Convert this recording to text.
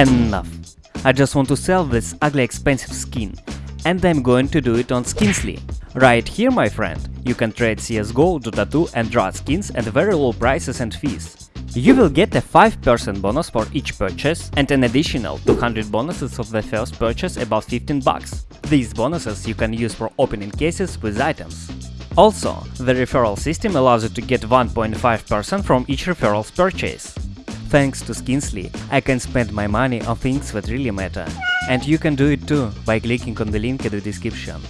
Enough! I just want to sell this ugly expensive skin, and I'm going to do it on Skinsly. Right here, my friend, you can trade CSGO, Dota 2 and Drat skins at very low prices and fees. You will get a 5% bonus for each purchase and an additional 200 bonuses of the first purchase above 15 bucks. These bonuses you can use for opening cases with items. Also, the referral system allows you to get 1.5% from each referral's purchase. Thanks to Skinsly, I can spend my money on things that really matter. And you can do it too by clicking on the link in the description.